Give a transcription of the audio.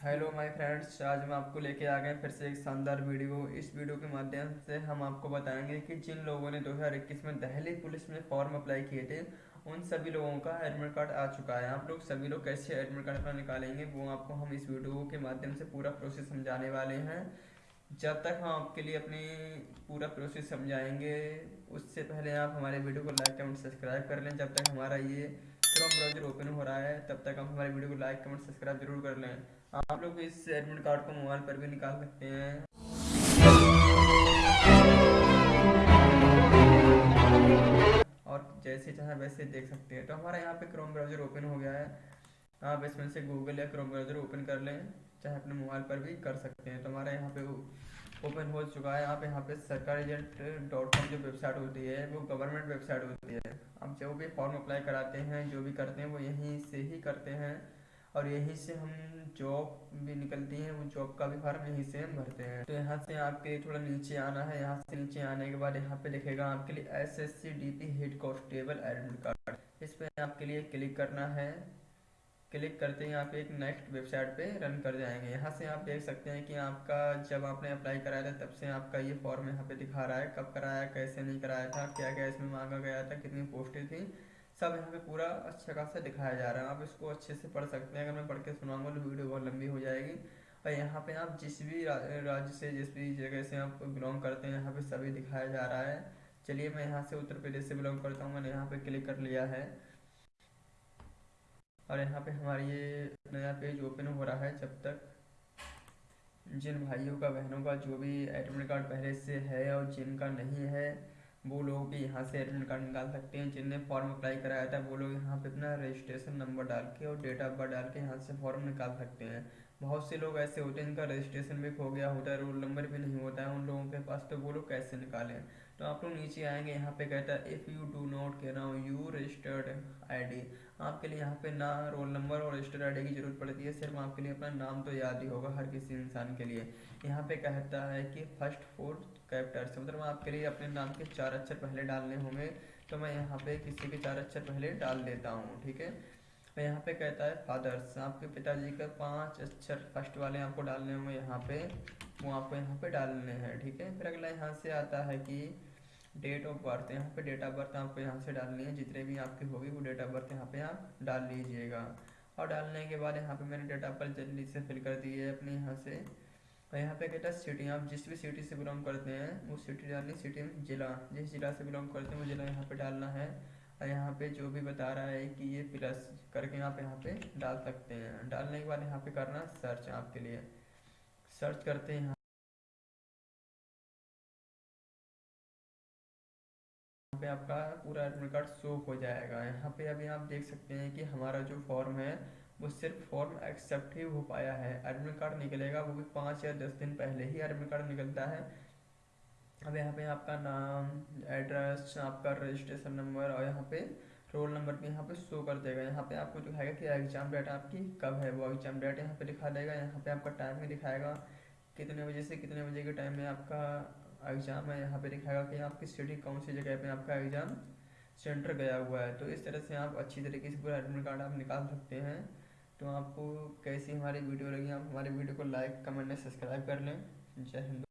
Hello my friends आज हम आपको लेके आ गए फिर से एक शानदार वीडियो। इस वीडियो के माध्यम से हम आपको बताएँगे कि जिन लोगों ने 2021 में दहली पुलिस में फॉर्म अप्लाई किए थे, उन सभी लोगों का एडमिट कार्ड आ चुका है। आप लोग सभी लोग कैसे एडमिट कार्ड अपना निकालेंगे, वो आपको हम इस वीडियो के माध्यम से पूरा प्रोसेस समझाने वाले हैं। जब तक हम आपके लिए अपनी पूरा प्रोसेस समझाएँगे, उससे पहले आप हमारे वीडियो को लाइक कमेंट सब्सक्राइब कर लें। जब तक हमारा ये क्रोम ब्राउज़र ओपन हो रहा है, तब तक आप हमारे वीडियो को लाइक कमेंट सब्सक्राइब ज़रूर कर लें। आप लोग इस एडमिट कार्ड को मोबाइल पर भी निकाल सकते हैं। और जैसे चाहे वैसे देख सकते हैं। तो हमारा यहाँ पे क्रोम ब्राउज़र ओपन हो गया है। आप इसमें से गूगल या क्रोम ब्राउज़र ओपन कर लें, चाहे अपने मोबाइल पर भी कर सकते हैं। तो हमारा यहाँ पे ओपन हो चुका है। आप यहाँ पे सरकारी एजेंट, डॉट कॉम जो वेबसाइट होती है, वो गवर्नमेंट वेबसाइट होती है। आप जो भी फॉर्म अप्लाई कराते हैं, जो भी करते हैं, वो यहीं से ही करते हैं और यहीं से हम जॉब भी निकलती है, वो जॉब का भी फॉर्म यहीं से हम भरते हैं। तो यहाँ से आपके थोड़ा नीचे आना है। यहाँ से नीचे आने के बाद यहाँ पे लिखेगा आपके लिए S S C D P head constable admit card इस पर आपके लिए क्लिक करना है। क्लिक करते ही आप एक नेक्स्ट वेबसाइट पे रन कर जाएँगे। यहाँ से आप देख सकते हैं कि आपका जब आपने अप्लाई कराया था, तब से आपका ये फॉर्म यहाँ पे दिखा रहा है, कब कराया, कैसे नहीं कराया था क्या क्या इसमें मांगा गया था, कितनी पोस्टें थी, सब यहाँ पे पूरा अच्छा खासा दिखाया जा रहा है। आप इसको अच्छे से पढ़ सकते हैं। अगर मैं पढ़ के सुनाऊँगा तो वीडियो बहुत लंबी हो जाएगी। और यहाँ पे आप जिस भी राज्य से, जिस भी जगह से आप बिलोंग करते हैं, यहाँ पे सभी दिखाया जा रहा है। चलिए मैं यहाँ से उत्तर प्रदेश से बिलोंग करता हूँ। मैंने यहाँ पे क्लिक कर लिया है। और यहाँ पे हमारे ये नया पेज ओपन हो रहा है जब तक। जिन भाइयों का, बहनों का जो भी एडमिट कार्ड पहले से है और जिनका नहीं है, वो लोग भी यहाँ से एडमिट कार्ड निकाल सकते हैं। जिनने फॉर्म अप्लाई कराया था, वो लोग यहाँ पे अपना रजिस्ट्रेशन नंबर डाल के और डेट ऑफ़ बर्थ डाल के यहाँ से फॉर्म निकाल सकते हैं। बहुत से लोग ऐसे होते हैं जिनका रजिस्ट्रेशन भी खो गया होता है रोल नंबर भी नहीं होता है, उन लोगों के पास तो वो लोग कैसे निकालें? तो आप लोग नीचे आएँगे, यहाँ पे कहता है if you do not know you registered ID आपके लिए यहाँ पे ना रोल नंबर और रजिस्टर्ड आईडी की ज़रूरत पड़ती है, सिर्फ़ आपके लिए अपना नाम तो याद ही होगा हर किसी इंसान के लिए। यहाँ पे कहता है कि फ़र्स्ट फोर्थ कैप्टर्स मतलब आपके लिए अपने नाम के चार अक्षर पहले डालने होंगे तो मैं यहाँ पे किसी के चार अक्षर पहले डाल देता हूँ, ठीक है? और यहाँ पे कहता है फादर्स आपके पिताजी का पाँच अक्षर फ़र्स्ट वाले आपको डालने होंगे यहाँ पे, वो आपको यहाँ पे डालने हैं, ठीक है? फिर अगला यहाँ से आता है कि डेट ऑफ़ बर्थ यहाँ पे डेट ऑफ़ बर्थ आपको यहाँ से डालनी है, जितने भी आपकी होगी वो डेट ऑफ़ बर्थ यहाँ पे आप डाल लीजिएगा। और डालने के बाद यहाँ पे मैंने डेट ऑफ़ बर्थ जल्दी से फिल कर दी है अपने यहाँ से। और यहाँ पे कहता है सिटी आप जिस भी सिटी से बिलोंग करते हैं, वो सिटी डालनी सिटी में जिला, जिस जिला से बिलोंग करते हैं, वो जिला यहाँ पे डालना है। यहाँ पे जो भी बता रहा है कि ये प्लस करके आप यहाँ पे डाल सकते हैं। डालने के बाद यहाँ पे करना सर्च आपके लिए। सर्च करते हैं। यहाँ पे आपका पूरा एडमिट कार्ड शो हो जाएगा। यहाँ पे अभी आप देख सकते हैं कि हमारा जो फॉर्म है, वो सिर्फ़ फॉर्म एक्सेप्ट ही हो पाया है। एडमिट कार्ड निकलेगा वो भी पाँच या दस दिन पहले ही एडमिट कार्ड निकलता है। अब यहाँ पे आपका नाम एड्रेस आपका रजिस्ट्रेशन नंबर और यहाँ पे रोल नंबर भी यहाँ पे शो कर देगा। यहाँ पे आपको दिखाएगा कि एग्ज़ाम डेट आपकी कब है, वो एग्ज़ाम डेट यहाँ पे दिखा देगा। यहाँ पे आपका टाइम भी दिखाएगा। कितने बजे से कितने बजे के टाइम में आपका एग्ज़ाम है, यहाँ पे दिखाएगा कि आपकी सिटी कौन सी जगह पे आपका एग्ज़ाम सेंटर गया हुआ है। तो इस तरह से आप अच्छी तरीके से पूरा एडमिट कार्ड आप निकाल सकते हैं। तो आपको कैसी हमारी वीडियो लगी, आप हमारी वीडियो को लाइक कमेंट सब्सक्राइब कर लें। जय हिंद।